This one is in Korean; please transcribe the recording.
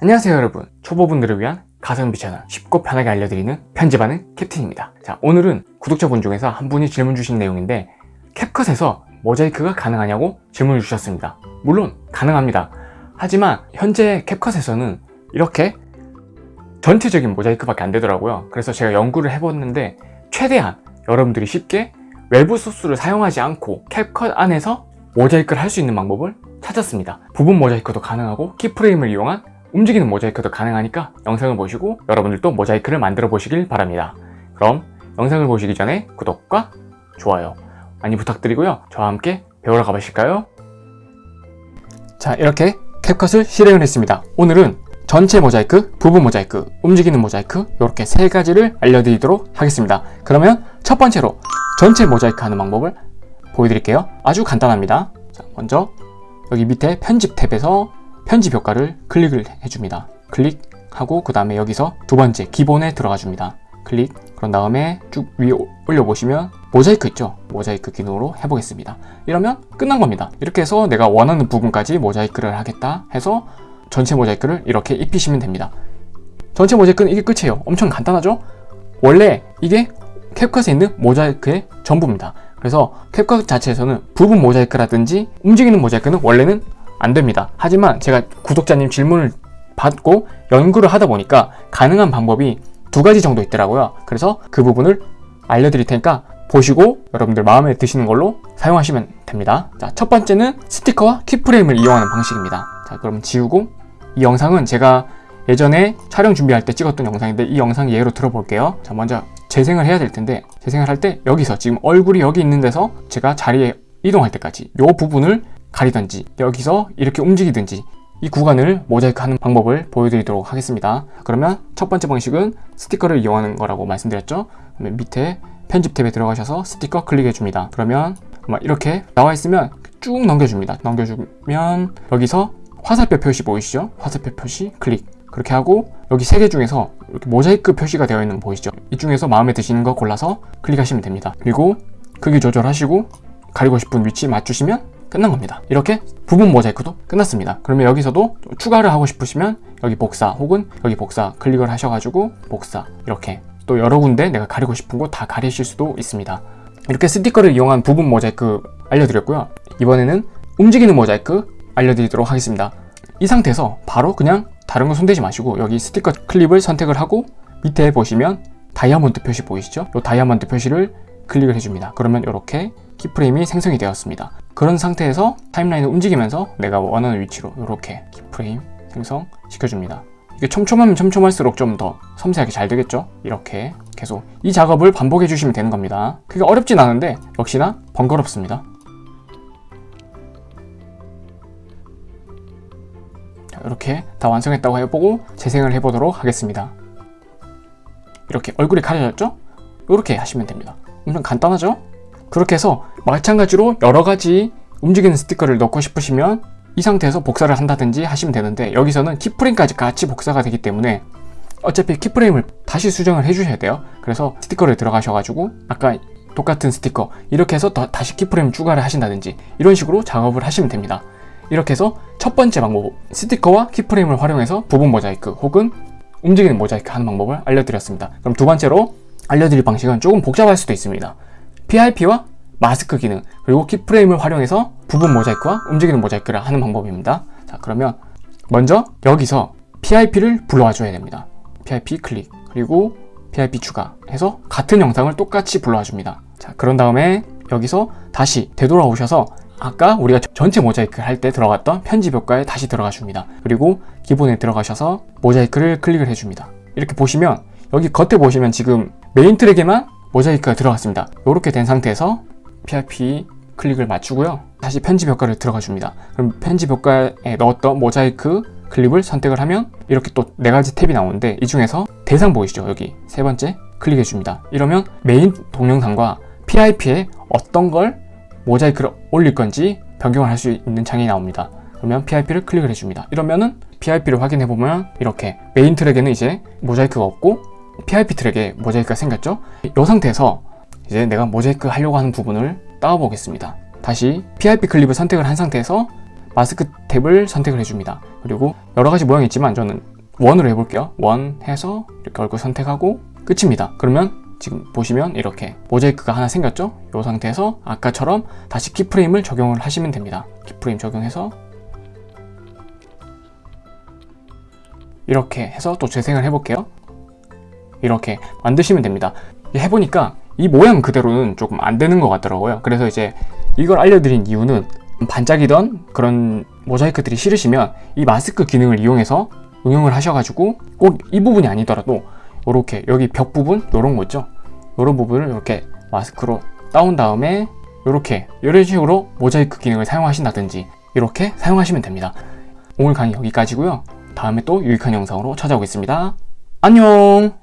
안녕하세요 여러분. 초보분들을 위한 가성비 채널 쉽고 편하게 알려드리는 편집하는 캡틴입니다. 자 오늘은 구독자분 중에서 한 분이 질문 주신 내용인데 캡컷에서 모자이크가 가능하냐고 질문을 주셨습니다. 물론 가능합니다. 하지만 현재 캡컷에서는 이렇게 전체적인 모자이크밖에 안 되더라고요. 그래서 제가 연구를 해봤는데 최대한 여러분들이 쉽게 외부 소스를 사용하지 않고 캡컷 안에서 모자이크를 할 수 있는 방법을 찾았습니다. 부분 모자이크도 가능하고 키프레임을 이용한 움직이는 모자이크도 가능하니까 영상을 보시고 여러분들도 모자이크를 만들어 보시길 바랍니다. 그럼 영상을 보시기 전에 구독과 좋아요 많이 부탁드리고요. 저와 함께 배우러 가보실까요? 자 이렇게 캡컷을 실행을 했습니다. 오늘은 전체 모자이크, 부분 모자이크, 움직이는 모자이크 이렇게 세 가지를 알려드리도록 하겠습니다. 그러면 첫 번째로 전체 모자이크 하는 방법을 보여드릴게요. 아주 간단합니다. 자, 먼저 여기 밑에 편집 탭에서 편집 효과를 클릭을 해줍니다. 클릭하고 그 다음에 여기서 두 번째 기본에 들어가 줍니다. 클릭. 그런 다음에 쭉 위에 올려보시면 모자이크 있죠? 모자이크 기능으로 해보겠습니다. 이러면 끝난 겁니다. 이렇게 해서 내가 원하는 부분까지 모자이크를 하겠다 해서 전체 모자이크를 이렇게 입히시면 됩니다. 전체 모자이크는 이게 끝이에요. 엄청 간단하죠? 원래 이게 캡컷에 있는 모자이크의 전부입니다. 그래서 캡컷 자체에서는 부분 모자이크라든지 움직이는 모자이크는 원래는 안 됩니다. 하지만 제가 구독자님 질문을 받고 연구를 하다 보니까 가능한 방법이 두 가지 정도 있더라고요. 그래서 그 부분을 알려드릴 테니까 보시고 여러분들 마음에 드시는 걸로 사용하시면 됩니다. 자, 첫 번째는 스티커와 키프레임을 이용하는 방식입니다. 자 그럼 지우고 이 영상은 제가 예전에 촬영 준비할 때 찍었던 영상인데 이 영상 예로 들어볼게요. 자 먼저 재생을 해야 될 텐데 재생을 할 때 여기서 지금 얼굴이 여기 있는 데서 제가 자리에 이동할 때까지 이 부분을 가리든지 여기서 이렇게 움직이든지 이 구간을 모자이크 하는 방법을 보여드리도록 하겠습니다. 그러면 첫 번째 방식은 스티커를 이용하는 거라고 말씀드렸죠? 밑에 편집 탭에 들어가셔서 스티커 클릭해 줍니다. 그러면 이렇게 나와 있으면 쭉 넘겨줍니다. 넘겨주면 여기서 화살표 표시 보이시죠? 화살표 표시 클릭. 그렇게 하고 여기 세 개 중에서 이렇게 모자이크 표시가 되어 있는 거 보이시죠? 이 중에서 마음에 드시는 거 골라서 클릭하시면 됩니다. 그리고 크기 조절하시고 가리고 싶은 위치 맞추시면 끝난 겁니다. 이렇게 부분 모자이크도 끝났습니다. 그러면 여기서도 추가를 하고 싶으시면 여기 복사 혹은 여기 복사 클릭을 하셔가지고 복사 이렇게 또 여러 군데 내가 가리고 싶은 곳다 가리실 수도 있습니다. 이렇게 스티커를 이용한 부분 모자이크 알려드렸고요. 이번에는 움직이는 모자이크 알려드리도록 하겠습니다. 이 상태에서 바로 그냥 다른 거 손대지 마시고 여기 스티커 클립을 선택을 하고 밑에 보시면 다이아몬드 표시 보이시죠? 이 다이아몬드 표시를 클릭을 해줍니다. 그러면 이렇게 keyframe이 생성이 되었습니다 그런 상태에서 timeline을 움직이면서 내가 원하는 위치로 이렇게 keyframe 생성 시켜줍니다 이게 촘촘하면 촘촘할수록 좀 더 섬세하게 잘 되겠죠? 이렇게 계속 이 작업을 반복해 주시면 되는 겁니다 그게 어렵진 않은데 역시나 번거롭습니다 자, 이렇게 다 완성했다고 해보고 재생을 해보도록 하겠습니다 이렇게 얼굴이 가려졌죠? 이렇게 하시면 됩니다 엄청 간단하죠? 그렇게 해서 마찬가지로 여러 가지 움직이는 스티커를 넣고 싶으시면 이 상태에서 복사를 한다든지 하시면 되는데 여기서는 키프레임까지 같이 복사가 되기 때문에 어차피 키프레임을 다시 수정을 해주셔야 돼요. 그래서 스티커를 들어가셔가지고 아까 똑같은 스티커 이렇게 해서 더, 다시 키프레임 추가를 하신다든지 이런 식으로 작업을 하시면 됩니다. 이렇게 해서 첫 번째 방법 스티커와 키프레임을 활용해서 부분 모자이크 혹은 움직이는 모자이크 하는 방법을 알려드렸습니다. 그럼 두 번째로 알려드릴 방식은 조금 복잡할 수도 있습니다 PIP와 마스크 기능 그리고 키프레임을 활용해서 부분 모자이크와 움직이는 모자이크를 하는 방법입니다. 자 그러면 먼저 여기서 PIP를 불러와 줘야 됩니다. PIP 클릭 그리고 PIP 추가 해서 같은 영상을 똑같이 불러와 줍니다. 자 그런 다음에 여기서 다시 되돌아오셔서 아까 우리가 전체 모자이크 할 때 들어갔던 편집 효과에 다시 들어가 줍니다. 그리고 기본에 들어가셔서 모자이크를 클릭을 해줍니다. 이렇게 보시면 여기 겉에 보시면 지금 메인 트랙에만 모자이크가 들어갔습니다. 이렇게 된 상태에서 PIP 클립을 맞추고요. 다시 편집 효과를 들어가 줍니다. 그럼 편집 효과에 넣었던 모자이크 클립을 선택을 하면 이렇게 또 네 가지 탭이 나오는데 이 중에서 대상 보이시죠? 여기 세 번째 클릭해 줍니다. 이러면 메인 동영상과 PIP에 어떤 걸 모자이크를 올릴 건지 변경을 할 수 있는 창이 나옵니다. 그러면 PIP를 클릭을 해줍니다. 이러면은 PIP를 확인해 보면 이렇게 메인 트랙에는 이제 모자이크가 없고 PIP 트랙에 모자이크가 생겼죠 이 상태에서 이제 내가 모자이크 하려고 하는 부분을 따와 보겠습니다 다시 PIP 클립을 선택을 한 상태에서 마스크 탭을 선택을 해줍니다. 그리고 여러 가지 모양이 있지만 저는 원으로 해볼게요. 원 해서 이렇게 얼굴 선택하고 끝입니다. 그러면 지금 보시면 이렇게 모자이크가 하나 생겼죠? 이 상태에서 아까처럼 다시 keyframe을 적용을 하시면 됩니다. keyframe 적용해서 이렇게 해서 또 재생을 해볼게요. 이렇게 만드시면 됩니다. 해보니까 이 모양 그대로는 조금 안 되는 것 같더라고요. 그래서 이제 이걸 알려드린 이유는 반짝이던 그런 모자이크들이 싫으시면 이 마스크 기능을 이용해서 응용을 하셔가지고 꼭 이 부분이 아니더라도 이렇게 여기 벽 부분 이런 거 있죠? 이런 부분을 이렇게 마스크로 따온 다음에 이렇게 이런 식으로 모자이크 기능을 사용하신다든지 이렇게 사용하시면 됩니다. 오늘 강의 여기까지고요. 다음에 또 유익한 영상으로 찾아오겠습니다. 안녕